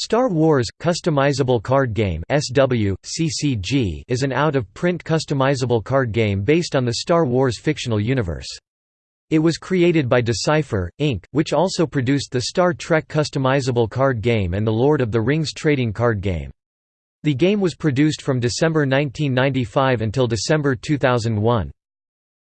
Star Wars – Customizable Card Game is an out-of-print customizable card game based on the Star Wars fictional universe. It was created by Decipher, Inc., which also produced the Star Trek customizable card game and the Lord of the Rings trading card game. The game was produced from December 1995 until December 2001.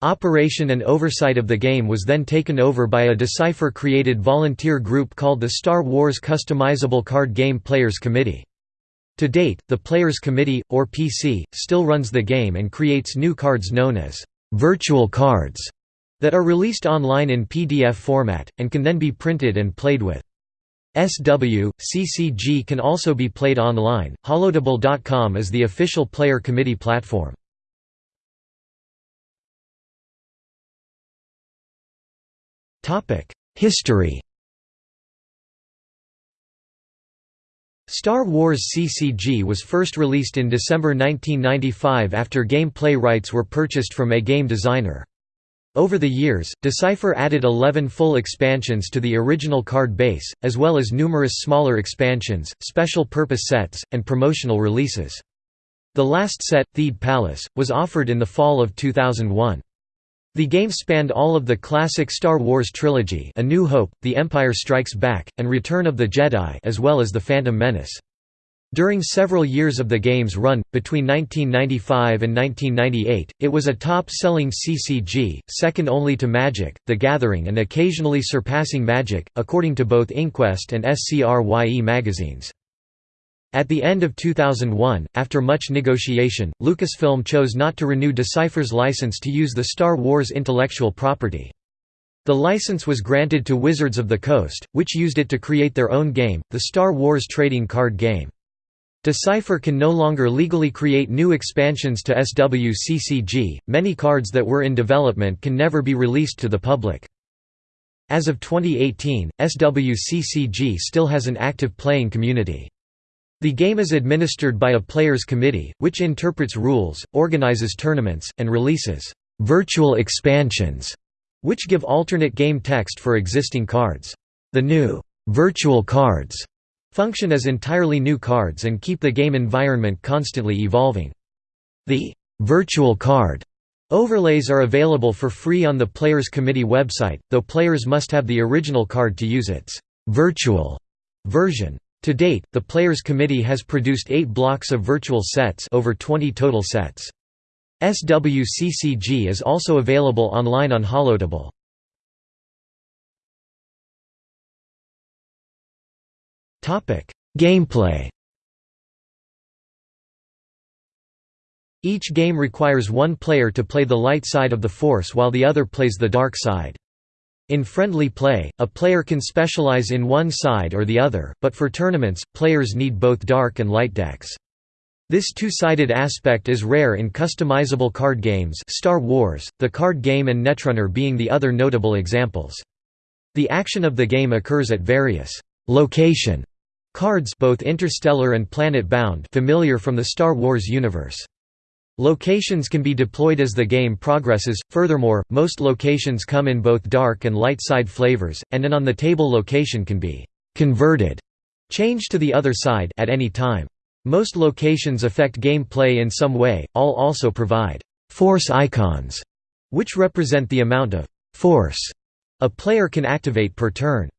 Operation and oversight of the game was then taken over by a Decipher-created volunteer group called the Star Wars Customizable Card Game Players Committee. To date, the Players Committee, or PC, still runs the game and creates new cards known as «virtual cards» that are released online in PDF format, and can then be printed and played with. SW, CCG can also be played online. Holotable.com is the official player committee platform. History Star Wars CCG was first released in December 1995 after gameplay rights were purchased from a game designer. Over the years, Decipher added 11 full expansions to the original card base, as well as numerous smaller expansions, special purpose sets, and promotional releases. The last set, Theed Palace, was offered in the fall of 2001. The game spanned all of the classic Star Wars trilogy A New Hope, The Empire Strikes Back, and Return of the Jedi as well as The Phantom Menace. During several years of the game's run, between 1995 and 1998, it was a top-selling CCG, second only to Magic, The Gathering and occasionally surpassing Magic, according to both Inquest and SCRYE magazines. At the end of 2001, after much negotiation, Lucasfilm chose not to renew Decipher's license to use the Star Wars intellectual property. The license was granted to Wizards of the Coast, which used it to create their own game, the Star Wars trading card game. Decipher can no longer legally create new expansions to SWCCG, many cards that were in development can never be released to the public. As of 2018, SWCCG still has an active playing community. The game is administered by a players committee, which interprets rules, organizes tournaments, and releases virtual expansions, which give alternate game text for existing cards. The new virtual cards function as entirely new cards and keep the game environment constantly evolving. The virtual card overlays are available for free on the Players Committee website, though players must have the original card to use its virtual version. To date, the Players Committee has produced eight blocks of virtual sets over 20 total sets. SWCCG is also available online on Holotable. Gameplay Each game requires one player to play the light side of the Force while the other plays the dark side. In friendly play, a player can specialize in one side or the other, but for tournaments, players need both dark and light decks. This two-sided aspect is rare in customizable card games Star Wars, the card game and Netrunner being the other notable examples. The action of the game occurs at various location cards both interstellar and planet-bound familiar from the Star Wars universe. Locations can be deployed as the game progresses, furthermore, most locations come in both dark and light side flavors, and an on-the-table location can be «converted» changed to the other side at any time. Most locations affect gameplay in some way, all also provide «force icons», which represent the amount of «force» a player can activate per turn.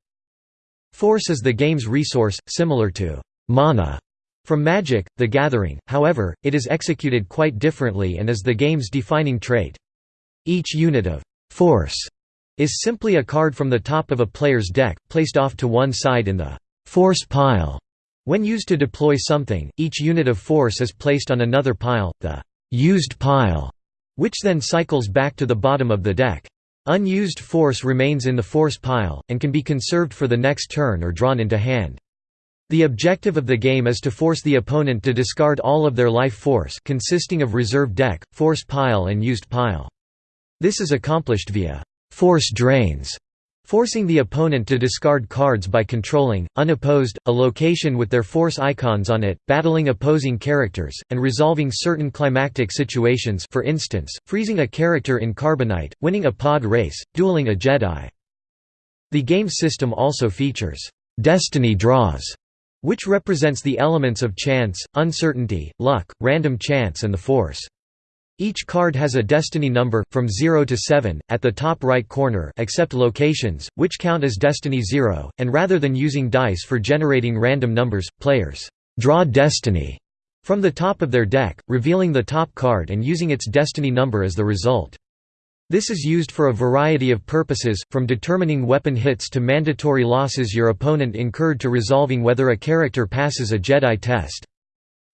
Force is the game's resource, similar to «mana» From Magic, The Gathering, however, it is executed quite differently and is the game's defining trait. Each unit of «force» is simply a card from the top of a player's deck, placed off to one side in the «force pile». When used to deploy something, each unit of force is placed on another pile, the «used pile», which then cycles back to the bottom of the deck. Unused force remains in the force pile, and can be conserved for the next turn or drawn into hand. The objective of the game is to force the opponent to discard all of their life force consisting of reserve deck, force pile and used pile. This is accomplished via force drains, forcing the opponent to discard cards by controlling, unopposed, a location with their force icons on it, battling opposing characters, and resolving certain climactic situations for instance, freezing a character in Carbonite, winning a pod race, dueling a Jedi. The game system also features «destiny draws» which represents the elements of chance, uncertainty, luck, random chance and the force. Each card has a destiny number, from 0 to 7, at the top right corner except locations, which count as destiny 0, and rather than using dice for generating random numbers, players «draw destiny» from the top of their deck, revealing the top card and using its destiny number as the result. This is used for a variety of purposes, from determining weapon hits to mandatory losses your opponent incurred to resolving whether a character passes a Jedi test.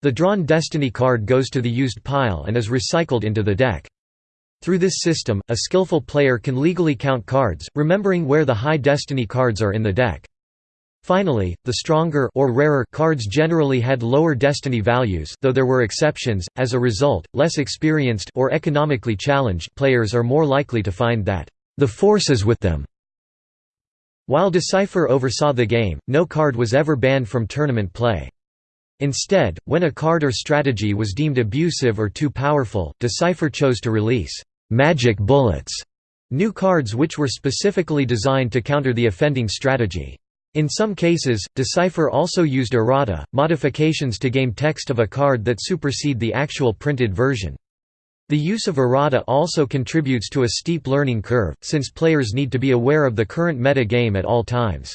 The drawn Destiny card goes to the used pile and is recycled into the deck. Through this system, a skillful player can legally count cards, remembering where the high Destiny cards are in the deck. Finally, the stronger or rarer cards generally had lower destiny values, though there were exceptions. As a result, less experienced or economically challenged players are more likely to find that the force is with them. While Decipher oversaw the game, no card was ever banned from tournament play. Instead, when a card or strategy was deemed abusive or too powerful, Decipher chose to release «magic bullets» new cards which were specifically designed to counter the offending strategy. In some cases, Decipher also used errata, modifications to game text of a card that supersede the actual printed version. The use of errata also contributes to a steep learning curve, since players need to be aware of the current meta game at all times.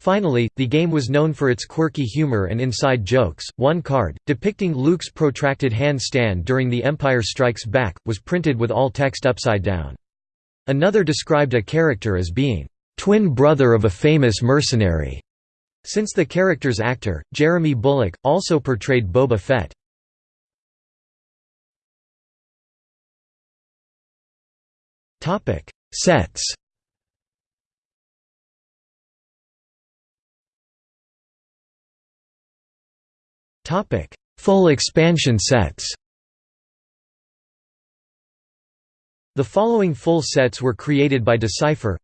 Finally, the game was known for its quirky humor and inside jokes. One card, depicting Luke's protracted handstand during The Empire Strikes Back, was printed with all text upside down. Another described a character as being, twin brother of a famous mercenary, since the character's actor, Jeremy Bulloch, also portrayed Boba Fett. Topic: Sets Topic: Full expansion sets. The following full sets were created by Decipher.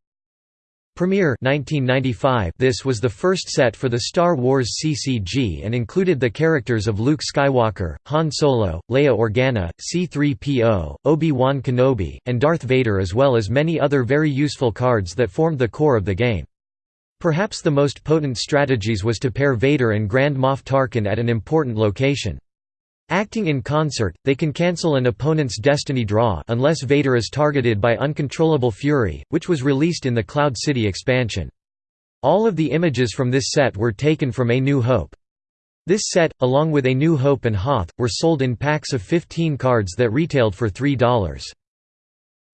Premiere 1995 This was the first set for the Star Wars CCG and included the characters of Luke Skywalker, Han Solo, Leia Organa, C-3PO, Obi-Wan Kenobi, and Darth Vader as well as many other very useful cards that formed the core of the game. Perhaps the most potent strategies was to pair Vader and Grand Moff Tarkin at an important location. Acting in concert, they can cancel an opponent's destiny draw unless Vader is targeted by uncontrollable fury, which was released in the Cloud City expansion. All of the images from this set were taken from A New Hope. This set, along with A New Hope and Hoth, were sold in packs of 15 cards that retailed for $3.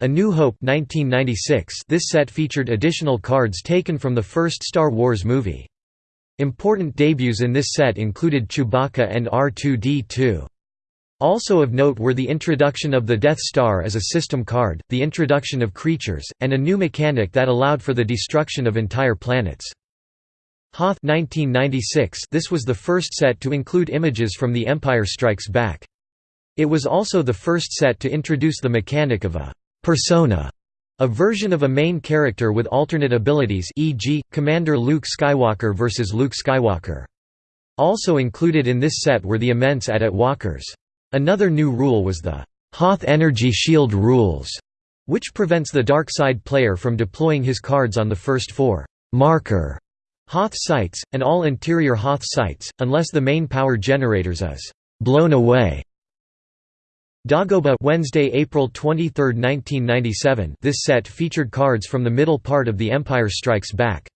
A New Hope 1996 This set featured additional cards taken from the first Star Wars movie. Important debuts in this set included Chewbacca and R2-D2. Also of note were the introduction of the Death Star as a system card, the introduction of creatures, and a new mechanic that allowed for the destruction of entire planets. Hoth 1996 This was the first set to include images from The Empire Strikes Back. It was also the first set to introduce the mechanic of a persona, a version of a main character with alternate abilities e.g., Commander Luke Skywalker versus Luke Skywalker. Also included in this set were the immense AT-AT walkers. Another new rule was the Hoth Energy Shield rules, which prevents the dark side player from deploying his cards on the first four marker Hoth sites, and all interior Hoth sites, unless the main power generators is blown away. Dagobah Wednesday, April 23, 1997 This set featured cards from the middle part of The Empire Strikes Back.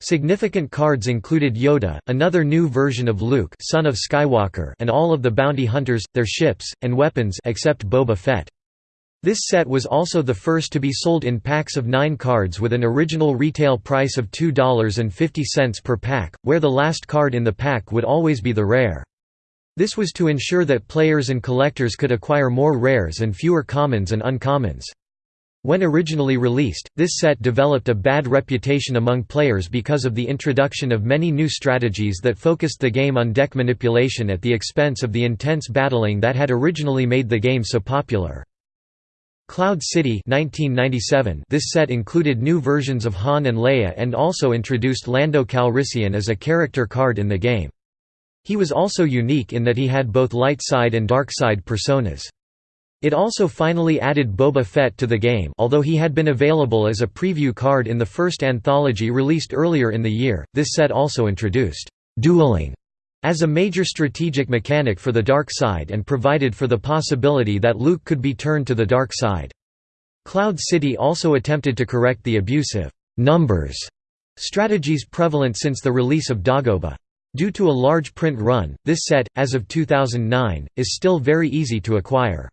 Significant cards included Yoda, another new version of Luke son of Skywalker and all of the bounty hunters, their ships, and weapons except Boba Fett. This set was also the first to be sold in packs of nine cards with an original retail price of $2.50 per pack, where the last card in the pack would always be the rare. This was to ensure that players and collectors could acquire more rares and fewer commons and uncommons. When originally released, this set developed a bad reputation among players because of the introduction of many new strategies that focused the game on deck manipulation at the expense of the intense battling that had originally made the game so popular. Cloud City 1997 This set included new versions of Han and Leia and also introduced Lando Calrissian as a character card in the game. He was also unique in that he had both light side and dark side personas. It also finally added Boba Fett to the game although he had been available as a preview card in the first anthology released earlier in the year, this set also introduced dueling as a major strategic mechanic for the dark side and provided for the possibility that Luke could be turned to the dark side. Cloud City also attempted to correct the abusive numbers strategies prevalent since the release of Dagobah. Due to a large print run, this set, as of 2009, is still very easy to acquire.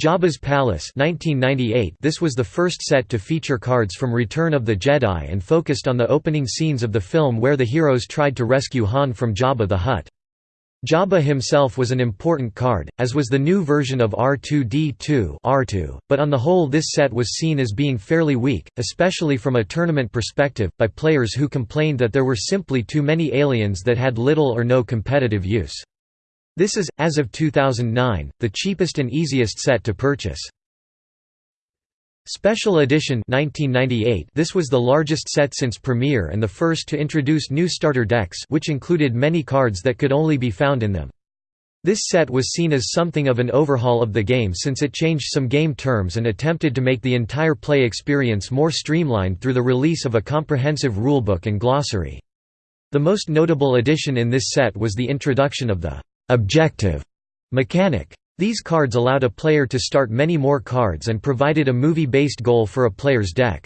Jabba's Palace 1998 This was the first set to feature cards from Return of the Jedi and focused on the opening scenes of the film where the heroes tried to rescue Han from Jabba the Hutt. Jabba himself was an important card, as was the new version of R2-D2 R2, but on the whole this set was seen as being fairly weak, especially from a tournament perspective, by players who complained that there were simply too many aliens that had little or no competitive use. This is, as of 2009, the cheapest and easiest set to purchase. Special Edition 1998 This was the largest set since Premiere and the first to introduce new starter decks which included many cards that could only be found in them. This set was seen as something of an overhaul of the game since it changed some game terms and attempted to make the entire play experience more streamlined through the release of a comprehensive rulebook and glossary. The most notable addition in this set was the introduction of the objective mechanic. These cards allowed a player to start many more cards and provided a movie-based goal for a player's deck.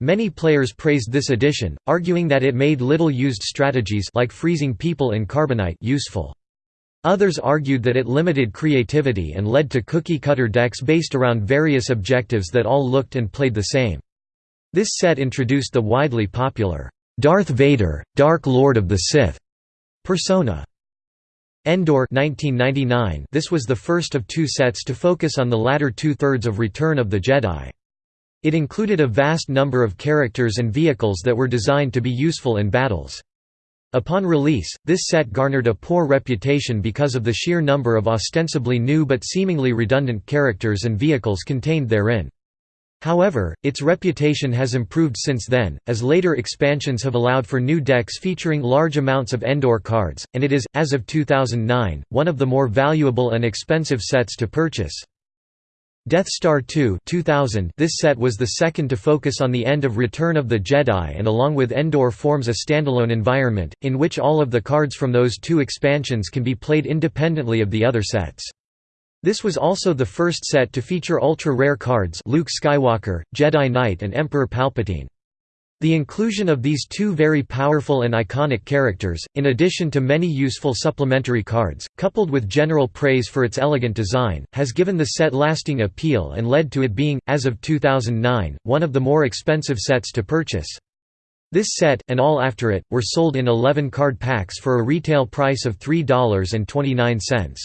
Many players praised this addition, arguing that it made little-used strategies like freezing people in carbonite useful. Others argued that it limited creativity and led to cookie-cutter decks based around various objectives that all looked and played the same. This set introduced the widely popular, "'Darth Vader, Dark Lord of the Sith' persona. Endor 1999 This was the first of two sets to focus on the latter two-thirds of Return of the Jedi. It included a vast number of characters and vehicles that were designed to be useful in battles. Upon release, this set garnered a poor reputation because of the sheer number of ostensibly new but seemingly redundant characters and vehicles contained therein. However, its reputation has improved since then, as later expansions have allowed for new decks featuring large amounts of Endor cards, and it is, as of 2009, one of the more valuable and expensive sets to purchase. Death Star 2 2000 This set was the second to focus on the end of Return of the Jedi and along with Endor forms a standalone environment, in which all of the cards from those two expansions can be played independently of the other sets. This was also the first set to feature ultra-rare cards Luke Skywalker, Jedi Knight and Emperor Palpatine. The inclusion of these two very powerful and iconic characters, in addition to many useful supplementary cards, coupled with general praise for its elegant design, has given the set lasting appeal and led to it being, as of 2009, one of the more expensive sets to purchase. This set, and all after it, were sold in 11 card packs for a retail price of $3.29.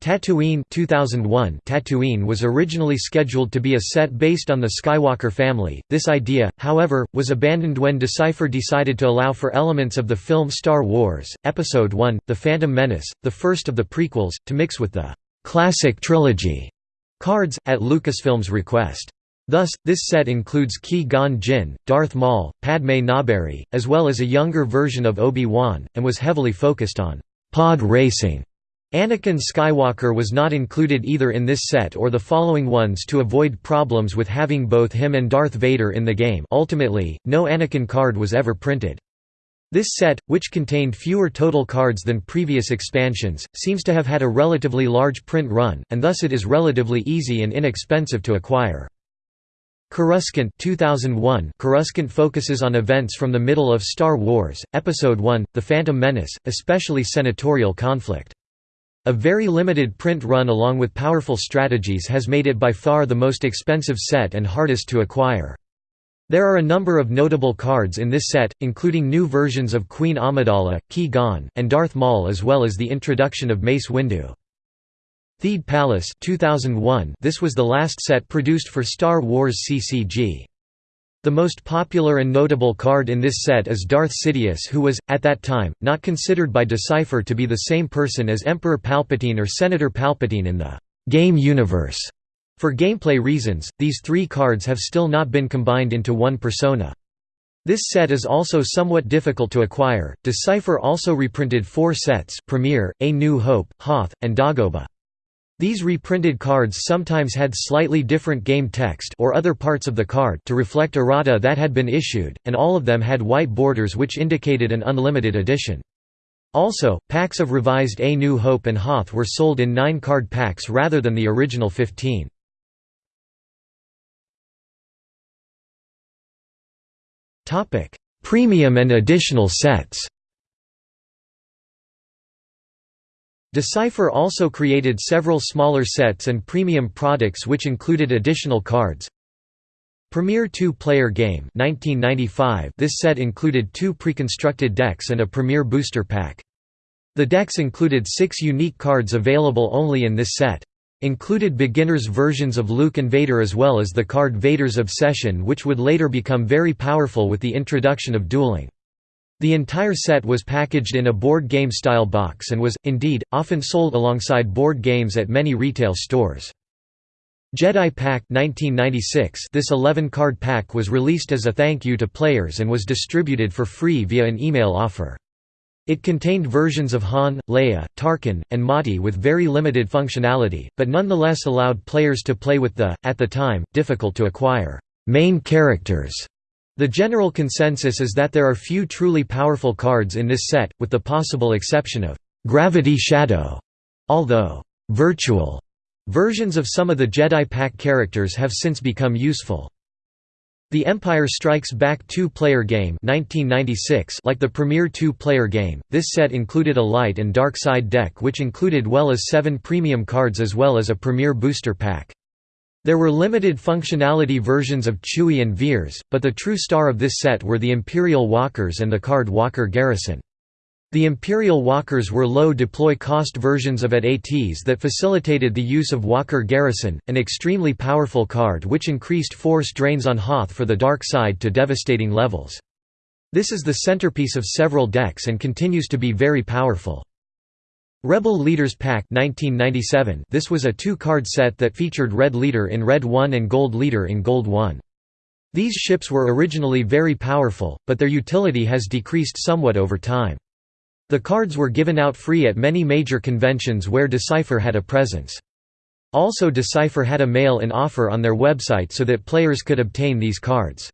Tatooine 2001 Tatooine was originally scheduled to be a set based on the Skywalker family. This idea, however, was abandoned when Decipher decided to allow for elements of the film Star Wars, Episode I, The Phantom Menace, the first of the prequels, to mix with the classic trilogy cards, at Lucasfilm's request. Thus, this set includes Qui-Gon Jinn, Darth Maul, Padmé Naberrie, as well as a younger version of Obi-Wan, and was heavily focused on pod racing. Anakin Skywalker was not included either in this set or the following ones to avoid problems with having both him and Darth Vader in the game ultimately, no Anakin card was ever printed. This set, which contained fewer total cards than previous expansions, seems to have had a relatively large print run, and thus it is relatively easy and inexpensive to acquire. Coruscant 2001 Coruscant focuses on events from the middle of Star Wars, Episode I, The Phantom Menace, especially senatorial conflict. A very limited print run along with powerful strategies has made it by far the most expensive set and hardest to acquire. There are a number of notable cards in this set, including new versions of Queen Amidala, Qui-Gon, and Darth Maul as well as the introduction of Mace Windu. Theed Palace 2001 This was the last set produced for Star Wars CCG. The most popular and notable card in this set is Darth Sidious who was, at that time, not considered by Decipher to be the same person as Emperor Palpatine or Senator Palpatine in the «game universe». For gameplay reasons, these three cards have still not been combined into one persona. This set is also somewhat difficult to acquire. Decipher also reprinted four sets Premiere, A New Hope, Hoth, and Dagobah. These reprinted cards sometimes had slightly different game text or other parts of the card to reflect errata that had been issued, and all of them had white borders which indicated an unlimited edition. Also, packs of revised A New Hope and Hoth were sold in 9 card packs rather than the original 15. Premium and additional sets Decipher also created several smaller sets and premium products which included additional cards. Premier 2-player game 1995 This set included two pre-constructed decks and a Premier booster pack. The decks included six unique cards available only in this set. Included beginners versions of Luke and Vader as well as the card Vader's Obsession which would later become very powerful with the introduction of dueling. The entire set was packaged in a board game style box and was, indeed, often sold alongside board games at many retail stores. Jedi Pack 1996 This 11-card pack was released as a thank you to players and was distributed for free via an email offer. It contained versions of Han, Leia, Tarkin, and Motti with very limited functionality, but nonetheless allowed players to play with the, at the time, difficult to acquire, main characters the general consensus is that there are few truly powerful cards in this set, with the possible exception of Gravity Shadow, although virtual versions of some of the Jedi Pack characters have since become useful. The Empire Strikes Back two-player game 1996 like the Premier two-player game, this set included a light and dark side deck which included well as seven premium cards as well as a Premier booster pack. There were limited functionality versions of Chewie and Veers, but the true star of this set were the Imperial Walkers and the card Walker Garrison. The Imperial Walkers were low deploy cost versions of AT-ATs that facilitated the use of Walker Garrison, an extremely powerful card which increased force drains on Hoth for the dark side to devastating levels. This is the centerpiece of several decks and continues to be very powerful. Rebel Leaders Pack 1997 This was a two-card set that featured Red Leader in Red 1 and Gold Leader in Gold 1. These ships were originally very powerful, but their utility has decreased somewhat over time. The cards were given out free at many major conventions where Decipher had a presence. Also Decipher had a mail-in offer on their website so that players could obtain these cards.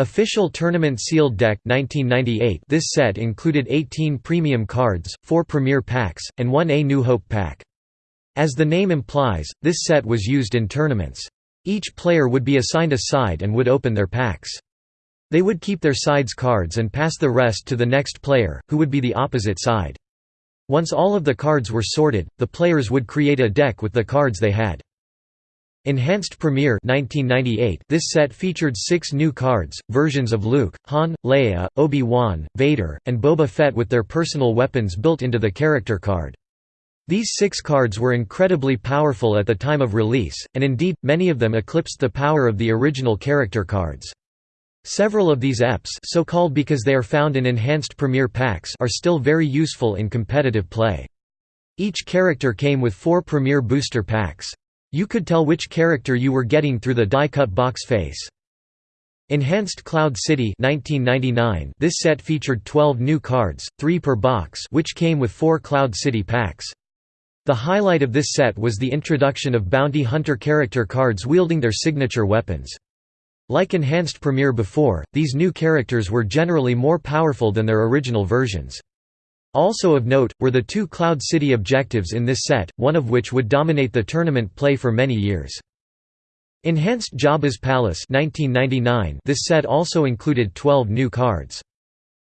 Official Tournament Sealed Deck 1998 This set included 18 premium cards, 4 premier packs, and 1 A New Hope pack. As the name implies, this set was used in tournaments. Each player would be assigned a side and would open their packs. They would keep their side's cards and pass the rest to the next player, who would be the opposite side. Once all of the cards were sorted, the players would create a deck with the cards they had. Enhanced Premier 1998 This set featured six new cards, versions of Luke, Han, Leia, Obi-Wan, Vader, and Boba Fett with their personal weapons built into the character card. These six cards were incredibly powerful at the time of release, and indeed, many of them eclipsed the power of the original character cards. Several of these EPs so called because they are found in enhanced Premier packs are still very useful in competitive play. Each character came with four Premier booster packs. You could tell which character you were getting through the die-cut box face. Enhanced Cloud City 1999 This set featured 12 new cards, 3 per box which came with 4 Cloud City packs. The highlight of this set was the introduction of bounty hunter character cards wielding their signature weapons. Like Enhanced Premiere before, these new characters were generally more powerful than their original versions. Also of note, were the two Cloud City objectives in this set, one of which would dominate the tournament play for many years. Enhanced Jabba's Palace 1999 This set also included 12 new cards.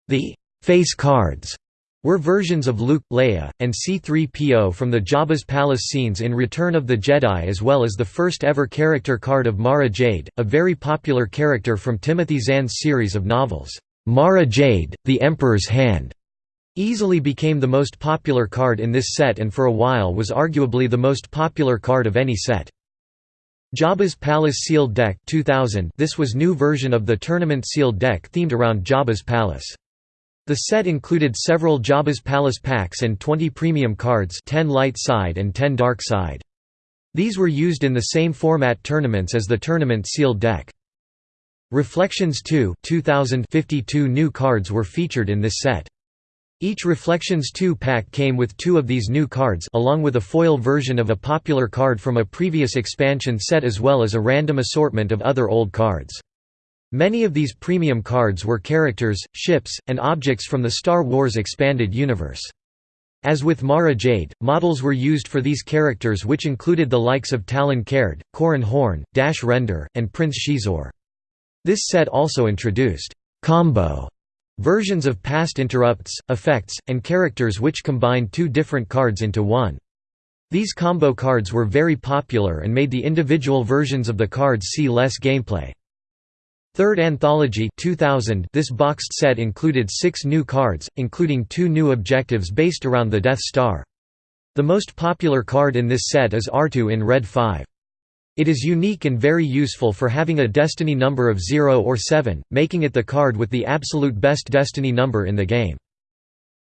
The «face cards» were versions of Luke, Leia, and C-3PO from the Jabba's Palace scenes in Return of the Jedi as well as the first ever character card of Mara Jade, a very popular character from Timothy Zahn's series of novels, Mara Jade, The Emperor's Hand, Easily became the most popular card in this set and for a while was arguably the most popular card of any set. Jabba's Palace Sealed Deck 2000 This was new version of the tournament sealed deck themed around Jabba's Palace. The set included several Jabba's Palace packs and 20 premium cards 10 light side and 10 dark side. These were used in the same format tournaments as the tournament sealed deck. Reflections 2 2052 new cards were featured in this set. Each Reflections 2 pack came with two of these new cards along with a foil version of a popular card from a previous expansion set as well as a random assortment of other old cards. Many of these premium cards were characters, ships, and objects from the Star Wars expanded universe. As with Mara Jade, models were used for these characters which included the likes of Talon Karrde, Corran Horn, Dash Rendar, and Prince Xizor. This set also introduced combo Versions of past interrupts, effects, and characters which combined two different cards into one. These combo cards were very popular and made the individual versions of the cards see less gameplay. Third Anthology 2000 This boxed set included six new cards, including two new objectives based around the Death Star. The most popular card in this set is R2 in Red 5. It is unique and very useful for having a destiny number of 0 or 7, making it the card with the absolute best destiny number in the game.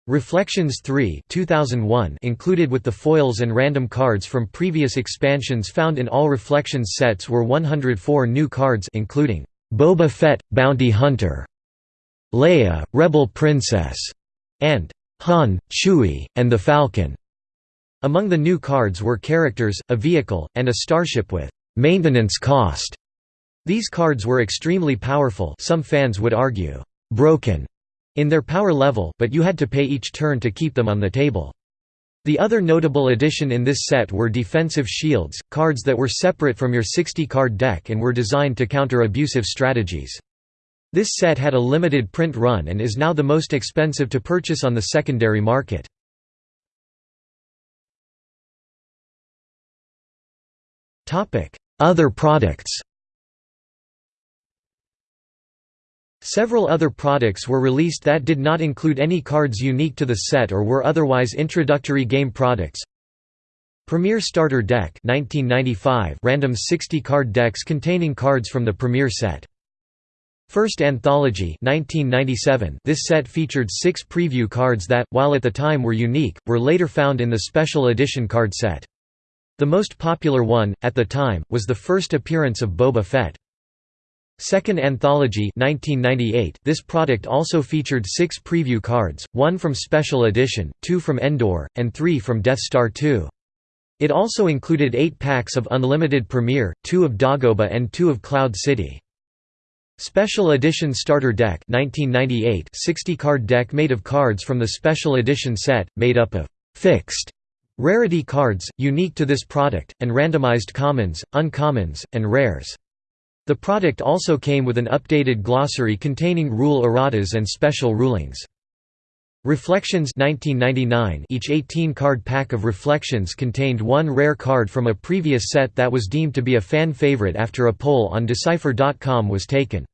Reflections 3 2001 included with the foils and random cards from previous expansions found in all Reflections sets were 104 new cards including Boba Fett, Bounty Hunter, Leia, Rebel Princess, and Han, Chewie, and the Falcon. Among the new cards were characters, a vehicle, and a starship with maintenance cost. These cards were extremely powerful some fans would argue, broken in their power level, but you had to pay each turn to keep them on the table. The other notable addition in this set were defensive shields, cards that were separate from your 60-card deck and were designed to counter abusive strategies. This set had a limited print run and is now the most expensive to purchase on the secondary market. Other products Several other products were released that did not include any cards unique to the set or were otherwise introductory game products. Premier Starter Deck 1995 random 60-card decks containing cards from the Premier set. First Anthology 1997 This set featured six preview cards that, while at the time were unique, were later found in the special edition card set. The most popular one, at the time, was the first appearance of Boba Fett. Second Anthology 1998 This product also featured six preview cards, one from Special Edition, two from Endor, and three from Death Star 2. It also included eight packs of Unlimited Premiere, two of Dagobah and two of Cloud City. Special Edition Starter Deck 1998 60-card deck made of cards from the Special Edition set, made up of «fixed» Rarity cards, unique to this product, and randomized commons, uncommons, and rares. The product also came with an updated glossary containing rule erratas and special rulings. Reflections 1999 Each 18-card pack of Reflections contained one rare card from a previous set that was deemed to be a fan favorite after a poll on Decipher.com was taken.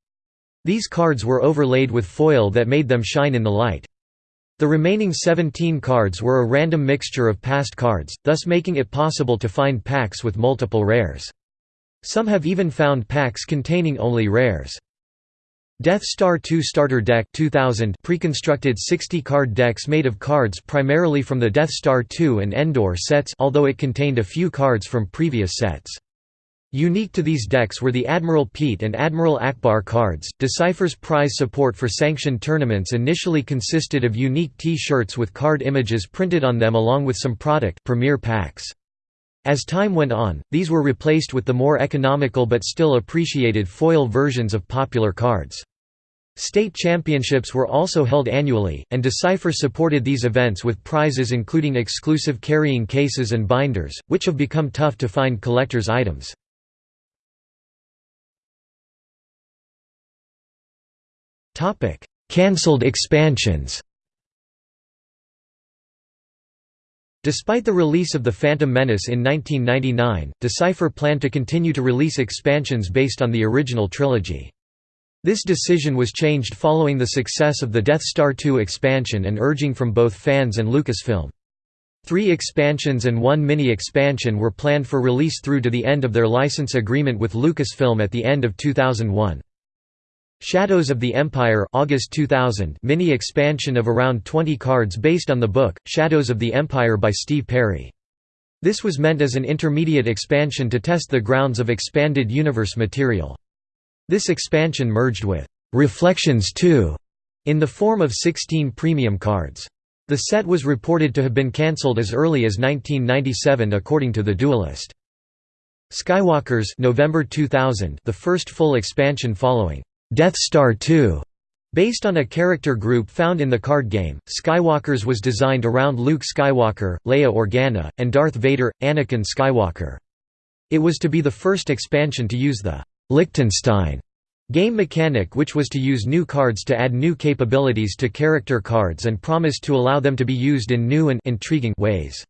These cards were overlaid with foil that made them shine in the light. The remaining 17 cards were a random mixture of past cards, thus making it possible to find packs with multiple rares. Some have even found packs containing only rares. Death Star 2 Starter Deck 2000 pre-constructed 60-card decks made of cards primarily from the Death Star 2 and Endor sets although it contained a few cards from previous sets. Unique to these decks were the Admiral Piett and Admiral Ackbar cards. Decipher's prize support for sanctioned tournaments initially consisted of unique T-shirts with card images printed on them along with some product premier packs. As time went on, these were replaced with the more economical but still appreciated foil versions of popular cards. State championships were also held annually, and Decipher supported these events with prizes including exclusive carrying cases and binders, which have become tough to find collector's items. Topic: Cancelled expansions. Despite the release of The Phantom Menace in 1999, Decipher planned to continue to release expansions based on the original trilogy. This decision was changed following the success of the Death Star 2 expansion and urging from both fans and Lucasfilm. Three expansions and one mini-expansion were planned for release through to the end of their license agreement with Lucasfilm at the end of 2001. Shadows of the Empire August 2000 mini-expansion of around 20 cards based on the book, Shadows of the Empire by Steve Perry. This was meant as an intermediate expansion to test the grounds of expanded universe material. This expansion merged with «Reflections 2» in the form of 16 premium cards. The set was reported to have been cancelled as early as 1997 according to The Duelist. Skywalkers November 2000 the first full expansion following Death Star 2 Based on a character group found in the card game, Skywalkers was designed around Luke Skywalker, Leia Organa, and Darth Vader, Anakin Skywalker. It was to be the first expansion to use the Liechtenstein game mechanic which was to use new cards to add new capabilities to character cards and promised to allow them to be used in new and intriguing ways.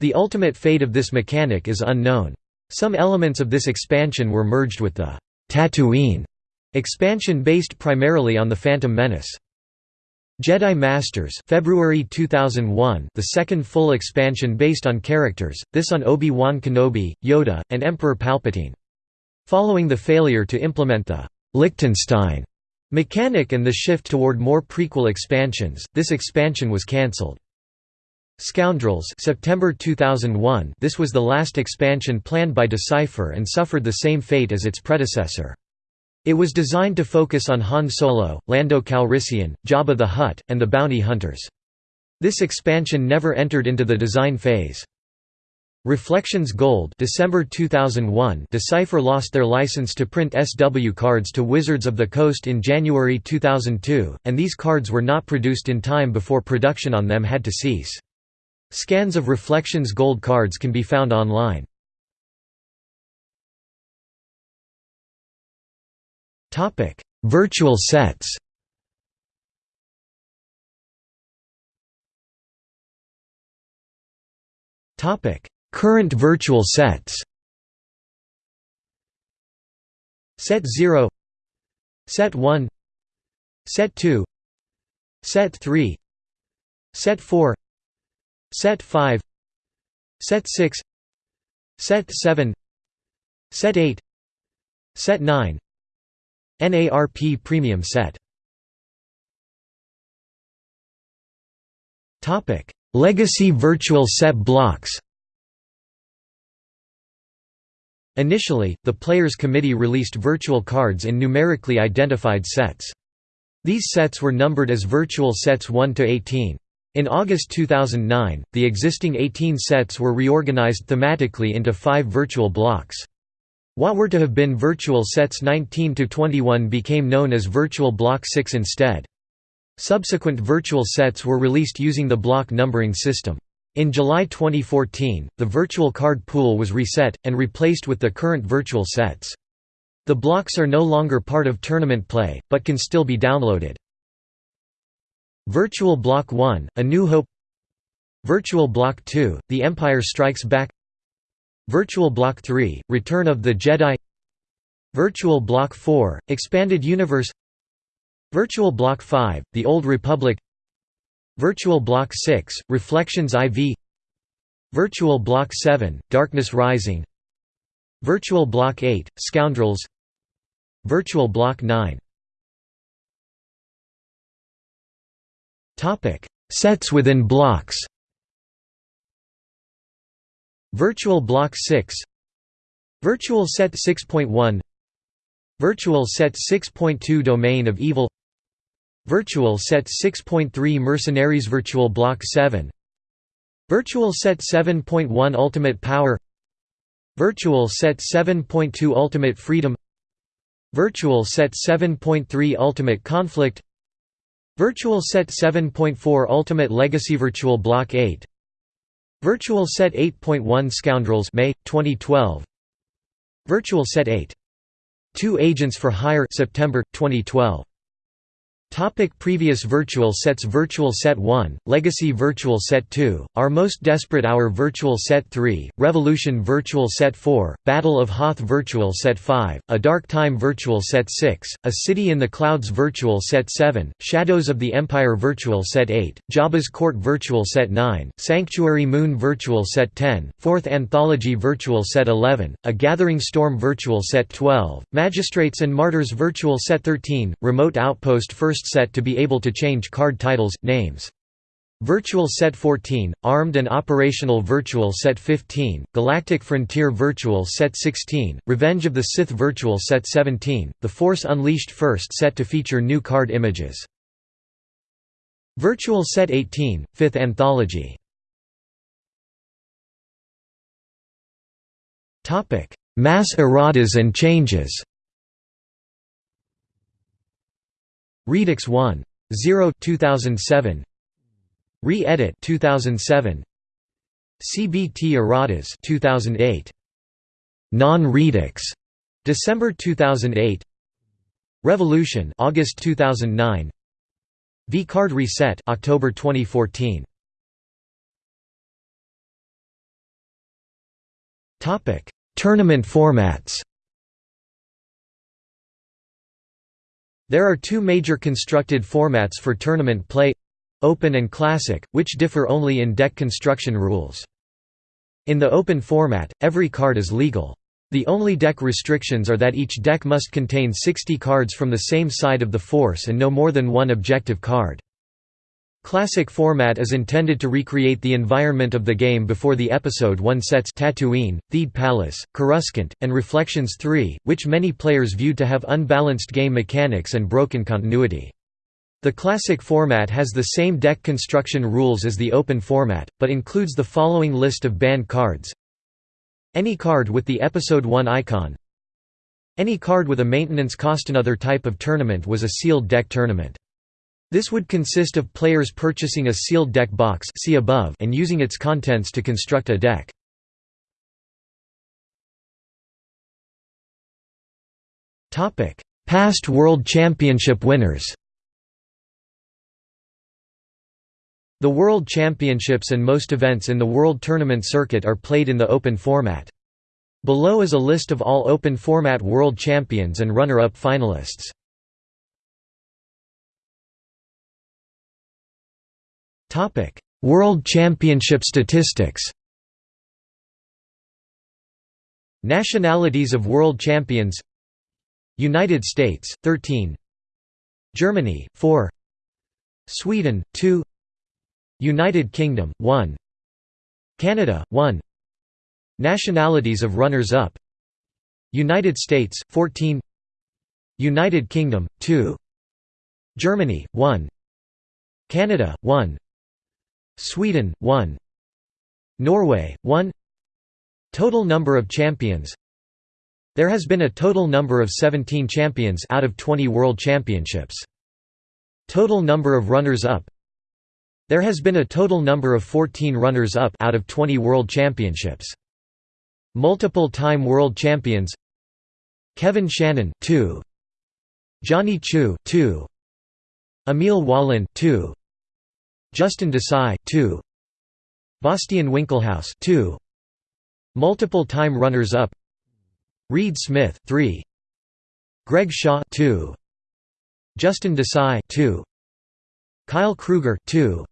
The ultimate fate of this mechanic is unknown. Some elements of this expansion were merged with the Tatooine Expansion based primarily on The Phantom Menace. Jedi Masters February 2001 the second full expansion based on characters, this on Obi-Wan Kenobi, Yoda, and Emperor Palpatine. Following the failure to implement the Liechtenstein mechanic and the shift toward more prequel expansions, this expansion was cancelled. Scoundrels September 2001 This was the last expansion planned by Decipher and suffered the same fate as its predecessor. It was designed to focus on Han Solo, Lando Calrissian, Jabba the Hutt, and the bounty hunters. This expansion never entered into the design phase. Reflections Gold December 2001 Decipher lost their license to print SW cards to Wizards of the Coast in January 2002, and these cards were not produced in time before production on them had to cease. Scans of Reflections Gold cards can be found online. Topic: Virtual sets. Topic: Current virtual sets. Set 0 Set 1 Set 2 Set 3 Set 4 Set 5 Set 6 Set 7 Set 8 Set 9 NARP Premium Set Legacy Virtual Set blocks Initially, the Players Committee released virtual cards in numerically identified sets. These sets were numbered as virtual sets 1 to 18. In August 2009, the existing 18 sets were reorganized thematically into five virtual blocks. What were to have been virtual sets 19 to 21 became known as Virtual Block 6 instead. Subsequent virtual sets were released using the block numbering system. In July 2014, the virtual card pool was reset, and replaced with the current virtual sets. The blocks are no longer part of tournament play, but can still be downloaded. Virtual Block 1, A New Hope Virtual Block 2, The Empire Strikes Back Virtual Block 3, Return of the Jedi. Virtual Block 4, Expanded Universe. Virtual Block 5, The Old Republic. Virtual Block 6, Reflections IV Virtual Block 7, Darkness Rising. Virtual Block 8, Scoundrels. Virtual Block 9 Sets within blocks Virtual Block 6 Virtual Set 6.1 Virtual Set 6.2 Domain of Evil. Virtual Set 6.3 Mercenaries Virtual Block 7 Virtual Set 7.1 Ultimate Power. Virtual Set 7.2 Ultimate Freedom. Virtual Set 7.3 Ultimate Conflict. Virtual Set 7.4 Ultimate Legacy Virtual Block 8 Virtual Set 8.1 Scoundrels May 2012 Virtual Set 8 Two Agents for Hire September 2012 Topic previous virtual sets Virtual Set 1, Legacy Virtual Set 2, Our Most Desperate Hour Virtual Set 3, Revolution Virtual Set 4, Battle of Hoth Virtual Set 5, A Dark Time Virtual Set 6, A City in the Clouds Virtual Set 7, Shadows of the Empire Virtual Set 8, Jabba's Court Virtual Set 9, Sanctuary Moon Virtual Set 10, 4th Anthology Virtual Set 11, A Gathering Storm Virtual Set 12, Magistrates and Martyrs Virtual Set 13, Remote Outpost First set to be able to change card titles, names. Virtual Set 14, Armed and Operational Virtual Set 15, Galactic Frontier Virtual Set 16, Revenge of the Sith Virtual Set 17, The Force Unleashed First set to feature new card images. Virtual Set 18, 5th Anthology Mass erratas and changes Redux 1. 0 2007 Re-edit 2007 CBT erratas 2008 Non-Redux December 2008 Revolution August 2009 vCard Reset October 2014 Topic Tournament formats There are two major constructed formats for tournament play Open and Classic, which differ only in deck construction rules. In the open format, every card is legal. The only deck restrictions are that each deck must contain 60 cards from the same side of the force and no more than one objective card. Classic format is intended to recreate the environment of the game before the Episode 1 sets Tatooine, Theed Palace, Coruscant, and Reflections 3, which many players viewed to have unbalanced game mechanics and broken continuity. The Classic format has the same deck construction rules as the Open format, but includes the following list of banned cards Any card with the Episode 1 icon Any card with a maintenance cost Another type of tournament was a sealed deck tournament. This would consist of players purchasing a sealed deck box see above and using its contents to construct a deck. Past World Championship winners The World Championships and most events in the World Tournament circuit are played in the open format. Below is a list of all open format world champions and runner-up finalists. World Championship statistics. Nationalities of world champions United States 13 Germany 4 Sweden 2 United Kingdom 1 Canada 1 Nationalities of runners-up United States 14 United Kingdom 2 Germany 1 Canada 1 Sweden 1 Norway 1 Total number of champions. There has been a total number of 17 champions out of 20 world championships. Total number of runners-up There has been a total number of 14 runners-up out of 20 world championships. Multiple time world champions. Kevin Shannon 2 Johnny Chu 2 Emil Wallin 2 Justin Desai 2 Bastian Winkelhaus 2 Multiple time runners-up Reed Smith 3 Greg Shaw 2 Justin Desai 2 Kyle Kruger 2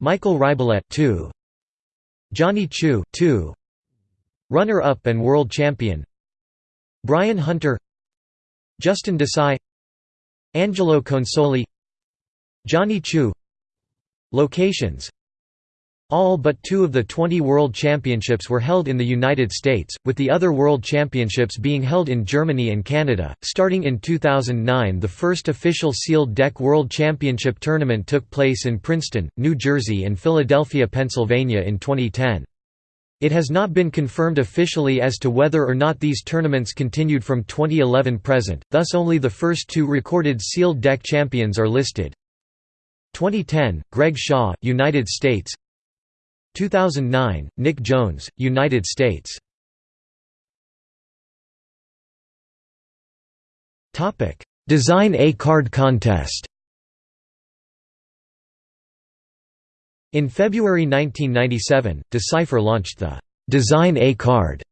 Michael Rybolet 2 Johnny Chu 2 Runner-up and world champion. Brian Hunter. Justin Desai. Angelo Consoli. Johnny Chu Locations all but two of the 20 World Championships were held in the United States, with the other World Championships being held in Germany and Canada. Starting in 2009, the first official sealed deck World Championship tournament took place in Princeton, New Jersey and Philadelphia, Pennsylvania in 2010. It has not been confirmed officially as to whether or not these tournaments continued from 2011 present, thus only the first two recorded sealed deck champions are listed. 2010, Greg Shaw, United States. 2009, Nick Jones, United States. Design a card contest. In February 1997, Decipher launched the «Design a Card»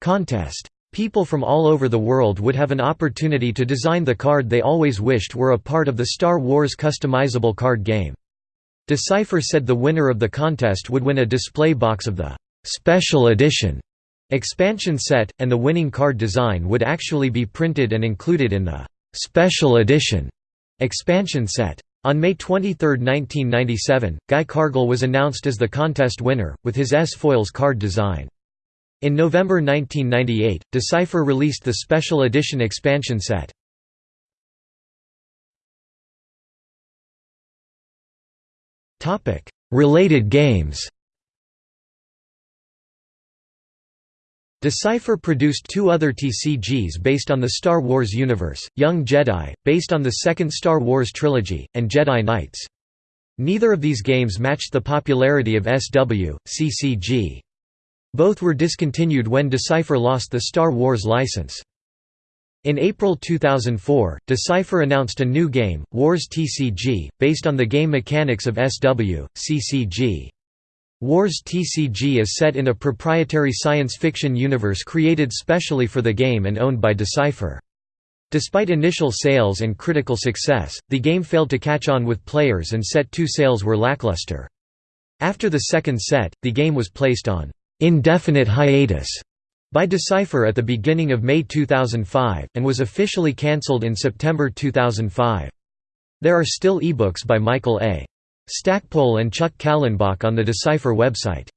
contest. People from all over the world would have an opportunity to design the card they always wished were a part of the Star Wars customizable card game. Decipher said the winner of the contest would win a display box of the «Special Edition» expansion set, and the winning card design would actually be printed and included in the «Special Edition» expansion set. On May 23, 1997, Guy Cargill was announced as the contest winner, with his S-Foils card design. In November 1998, Decipher released the Special Edition expansion set. Related games Decipher produced two other TCGs based on the Star Wars universe, Young Jedi, based on the second Star Wars trilogy, and Jedi Knights. Neither of these games matched the popularity of SW, CCG. Both were discontinued when Decipher lost the Star Wars license. In April 2004, Decipher announced a new game, Wars TCG, based on the game mechanics of SW, CCG. Wars TCG is set in a proprietary science fiction universe created specially for the game and owned by Decipher. Despite initial sales and critical success, the game failed to catch on with players and Set 2 sales were lackluster. After the second set, the game was placed on indefinite hiatus by Decipher at the beginning of May 2005, and was officially cancelled in September 2005. There are still ebooks by Michael A. Stackpole and Chuck Kallenbach on the Decipher website.